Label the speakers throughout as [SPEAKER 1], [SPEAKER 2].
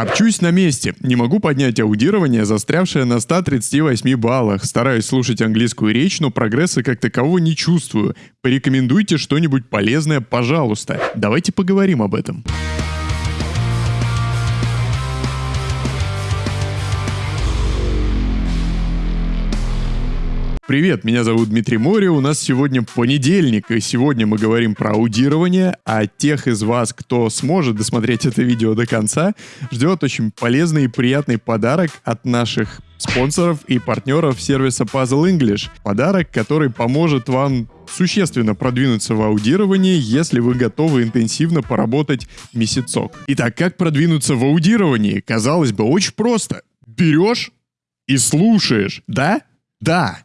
[SPEAKER 1] Топчусь на месте. Не могу поднять аудирование, застрявшее на 138 баллах. Стараюсь слушать английскую речь, но прогресса как такового не чувствую. Порекомендуйте что-нибудь полезное, пожалуйста. Давайте поговорим об этом. Привет, меня зовут Дмитрий Мори, у нас сегодня понедельник, и сегодня мы говорим про аудирование, а тех из вас, кто сможет досмотреть это видео до конца, ждет очень полезный и приятный подарок от наших спонсоров и партнеров сервиса Puzzle English. Подарок, который поможет вам существенно продвинуться в аудировании, если вы готовы интенсивно поработать месяцок. Итак, как продвинуться в аудировании? Казалось бы, очень просто. Берешь и слушаешь, да? Да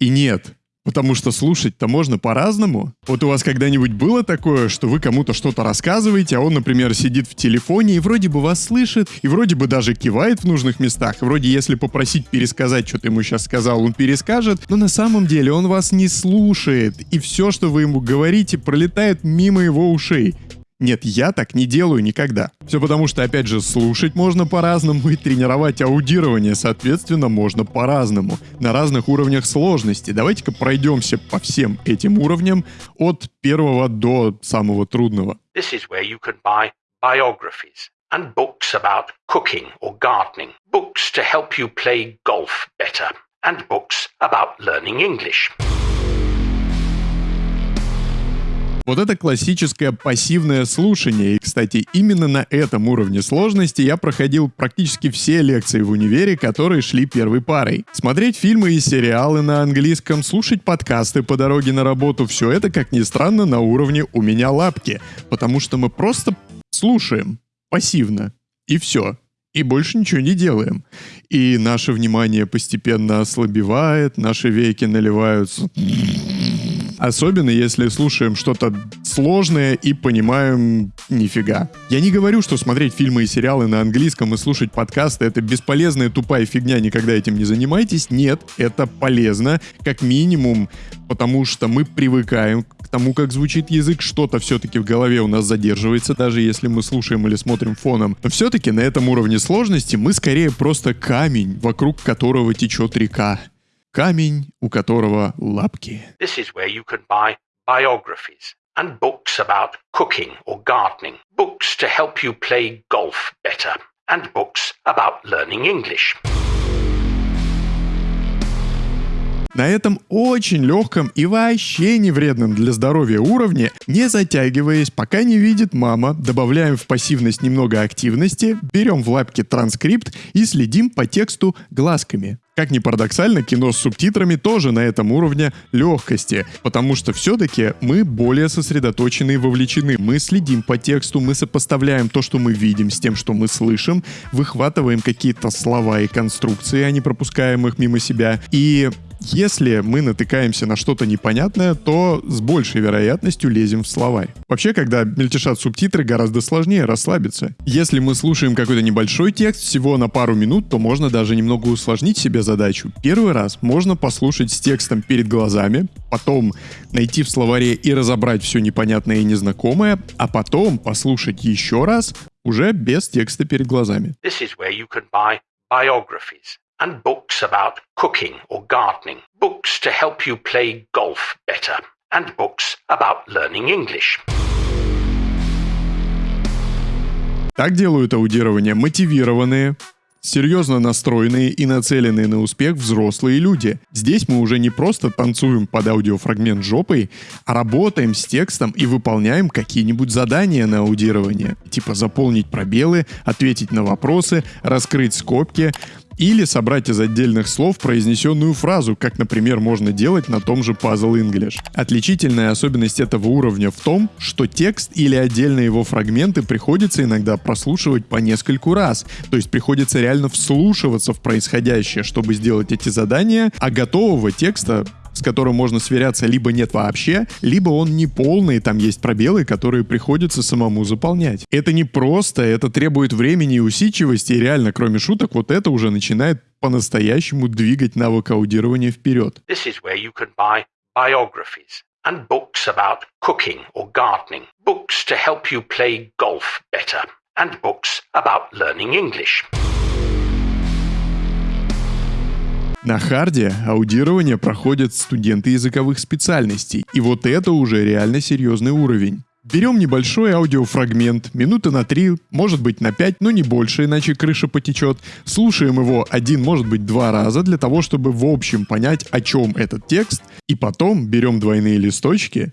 [SPEAKER 1] и нет. Потому что слушать-то можно по-разному. Вот у вас когда-нибудь было такое, что вы кому-то что-то рассказываете, а он, например, сидит в телефоне и вроде бы вас слышит, и вроде бы даже кивает в нужных местах, и вроде если попросить пересказать, что ты ему сейчас сказал, он перескажет, но на самом деле он вас не слушает, и все, что вы ему говорите, пролетает мимо его ушей. Нет, я так не делаю никогда. Все потому, что, опять же, слушать можно по-разному и тренировать аудирование, соответственно, можно по-разному, на разных уровнях сложности. Давайте-ка пройдемся по всем этим уровням от первого до самого трудного. This is where you can buy biographies and books about cooking or gardening, books to help you play golf better, and books about learning English. Вот это классическое пассивное слушание. И, кстати, именно на этом уровне сложности я проходил практически все лекции в универе, которые шли первой парой. Смотреть фильмы и сериалы на английском, слушать подкасты по дороге на работу — все это, как ни странно, на уровне «у меня лапки». Потому что мы просто слушаем пассивно. И все и больше ничего не делаем. И наше внимание постепенно ослабевает, наши веки наливаются Особенно если слушаем что-то сложное и понимаем нифига. Я не говорю, что смотреть фильмы и сериалы на английском и слушать подкасты — это бесполезная тупая фигня, никогда этим не занимайтесь. Нет, это полезно, как минимум, потому что мы привыкаем к тому, как звучит язык, что-то все-таки в голове у нас задерживается, даже если мы слушаем или смотрим фоном. Но все-таки на этом уровне сложности мы скорее просто камень, вокруг которого течет река камень, у которого лапки. This is where you can buy biographies and books about cooking or gardening, books to help you play golf better, and books about learning English. На этом очень легком и вообще не вредном для здоровья уровне, не затягиваясь, пока не видит мама, добавляем в пассивность немного активности, берем в лапки транскрипт и следим по тексту глазками. Как ни парадоксально, кино с субтитрами тоже на этом уровне легкости, потому что все-таки мы более сосредоточены и вовлечены. Мы следим по тексту, мы сопоставляем то, что мы видим, с тем, что мы слышим, выхватываем какие-то слова и конструкции, а не пропускаем их мимо себя. И если мы натыкаемся на что-то непонятное, то с большей вероятностью лезем в словарь. Вообще, когда мельтешат субтитры, гораздо сложнее расслабиться. Если мы слушаем какой-то небольшой текст всего на пару минут, то можно даже немного усложнить себе задачу. Первый раз можно послушать с текстом перед глазами, потом найти в словаре и разобрать все непонятное и незнакомое, а потом послушать еще раз уже без текста перед глазами. This is where you can buy biographies and books about cooking or gardening, books to help you play golf better, and books about learning English. Так делают аудирование мотивированные, серьезно настроенные и нацеленные на успех взрослые люди. Здесь мы уже не просто танцуем под аудиофрагмент жопой, а работаем с текстом и выполняем какие-нибудь задания на аудирование. Типа заполнить пробелы, ответить на вопросы, раскрыть скобки, или собрать из отдельных слов произнесенную фразу, как, например, можно делать на том же Puzzle English. Отличительная особенность этого уровня в том, что текст или отдельные его фрагменты приходится иногда прослушивать по нескольку раз, то есть приходится реально вслушиваться в происходящее, чтобы сделать эти задания, а готового текста с которым можно сверяться либо нет вообще, либо он не полный, там есть пробелы, которые приходится самому заполнять. Это не просто, это требует времени и усидчивости, и реально, кроме шуток, вот это уже начинает по-настоящему двигать навык аудирования вперед. This is where you can buy biographies and books about cooking or gardening, books to help you play golf better,
[SPEAKER 2] and books about learning English.
[SPEAKER 1] На харде аудирование проходят студенты языковых специальностей, и вот это уже реально серьезный уровень. Берем небольшой аудиофрагмент, минуты на 3, может быть на 5, но не больше, иначе крыша потечет. Слушаем его один, может быть два раза для того, чтобы в общем понять, о чем этот текст. И потом берем двойные листочки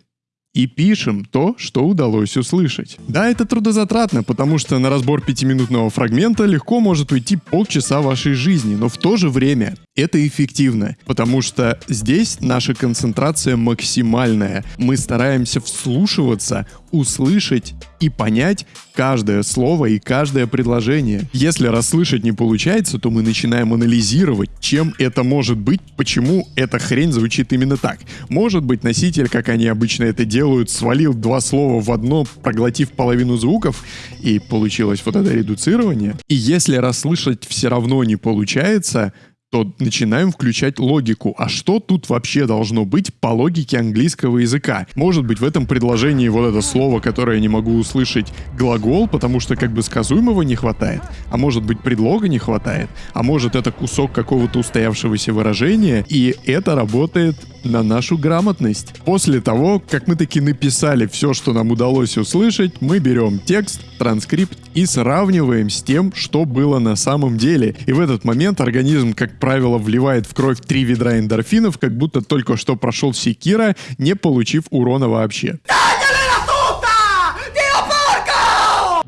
[SPEAKER 1] и пишем то, что удалось услышать. Да, это трудозатратно, потому что на разбор пятиминутного фрагмента легко может уйти полчаса вашей жизни, но в то же время это эффективно, потому что здесь наша концентрация максимальная. Мы стараемся вслушиваться, услышать и понять каждое слово и каждое предложение. Если расслышать не получается, то мы начинаем анализировать, чем это может быть, почему эта хрень звучит именно так. Может быть, носитель, как они обычно это делают, свалил два слова в одно, проглотив половину звуков, и получилось вот это редуцирование. И если расслышать все равно не получается, то начинаем включать логику. А что тут вообще должно быть по логике английского языка? Может быть в этом предложении вот это слово, которое я не могу услышать, глагол, потому что как бы сказуемого не хватает? А может быть предлога не хватает? А может это кусок какого-то устоявшегося выражения? И это работает на нашу грамотность. После того, как мы таки написали все, что нам удалось услышать, мы берем текст, транскрипт и сравниваем с тем, что было на самом деле. И в этот момент организм, как правило, вливает в кровь три ведра эндорфинов, как будто только что прошел секира, не получив урона вообще.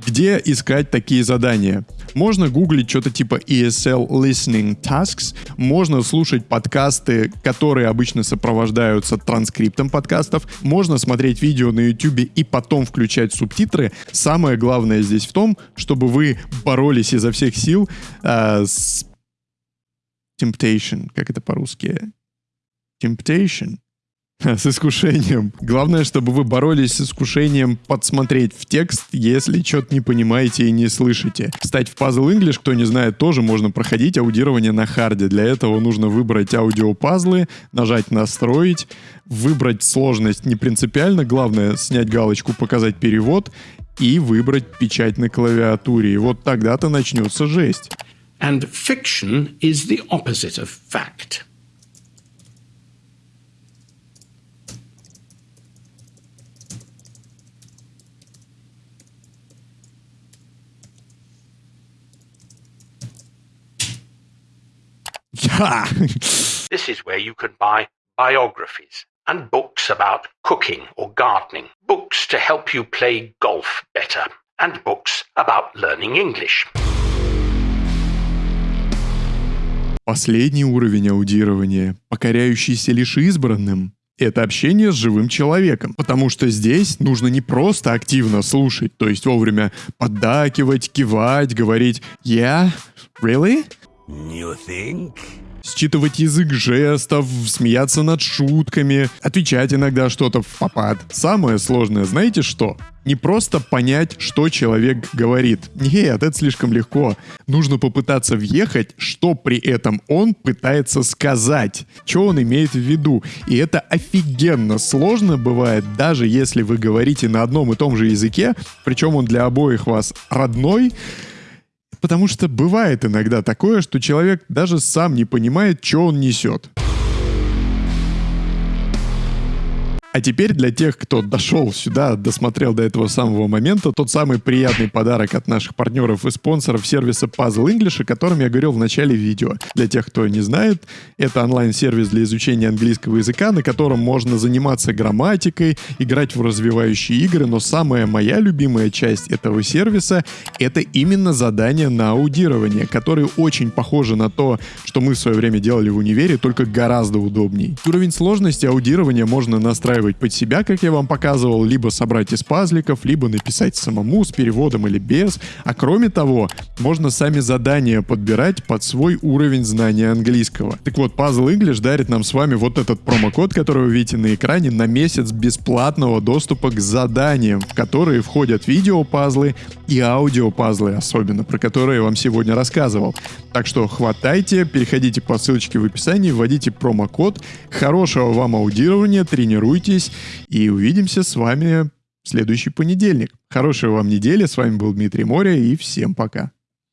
[SPEAKER 1] Где искать такие задания? Можно гуглить что-то типа ESL Listening Tasks, можно слушать подкасты, которые обычно сопровождаются транскриптом подкастов, можно смотреть видео на YouTube и потом включать субтитры. Самое главное здесь в том, чтобы вы боролись изо всех сил э, с temptation, как это по-русски? Temptation. С искушением. Главное, чтобы вы боролись с искушением подсмотреть в текст, если что-то не понимаете и не слышите. Кстати, в Puzzle English, кто не знает, тоже можно проходить аудирование на харде. Для этого нужно выбрать аудиопазлы, нажать «Настроить», выбрать сложность не принципиально, главное снять галочку «Показать перевод» и выбрать печать на клавиатуре. И вот тогда-то начнется жесть.
[SPEAKER 2] And fiction is the opposite of fact. this is where you can buy biographies and books about cooking or gardening, books to help you play golf better, and books about learning English.
[SPEAKER 1] Последний уровень аудирования, покоряющийся лишь избранным, это общение с живым человеком, потому что здесь нужно не просто активно слушать, то есть вовремя поддакивать, кивать, говорить «Yeah? Really?»
[SPEAKER 2] You think?
[SPEAKER 1] Считывать язык жестов, смеяться над шутками, отвечать иногда что-то в попад. Самое сложное, знаете что? Не просто понять, что человек говорит. Нет, это слишком легко. Нужно попытаться въехать, что при этом он пытается сказать, что он имеет в виду. И это офигенно сложно бывает, даже если вы говорите на одном и том же языке, причем он для обоих вас родной, Потому что бывает иногда такое, что человек даже сам не понимает, что он несет. А теперь для тех, кто дошел сюда, досмотрел до этого самого момента, тот самый приятный подарок от наших партнеров и спонсоров сервиса Puzzle English, о котором я говорил в начале видео. Для тех, кто не знает, это онлайн-сервис для изучения английского языка, на котором можно заниматься грамматикой, играть в развивающие игры, но самая моя любимая часть этого сервиса — это именно задания на аудирование, которые очень похожи на то, что мы в свое время делали в универе, только гораздо удобней. Уровень сложности аудирования можно настраивать подстраивать под себя, как я вам показывал, либо собрать из пазликов, либо написать самому с переводом или без. А кроме того, можно сами задания подбирать под свой уровень знания английского. Так вот, Puzzle English дарит нам с вами вот этот промокод, который вы видите на экране, на месяц бесплатного доступа к заданиям, в которые входят видео-пазлы и аудио-пазлы, особенно, про которые я вам сегодня рассказывал. Так что хватайте, переходите по ссылочке в описании, вводите промокод. Хорошего вам аудирования, тренируйтесь и увидимся с вами в следующий понедельник. Хорошей вам недели. С вами был Дмитрий Моря и всем пока.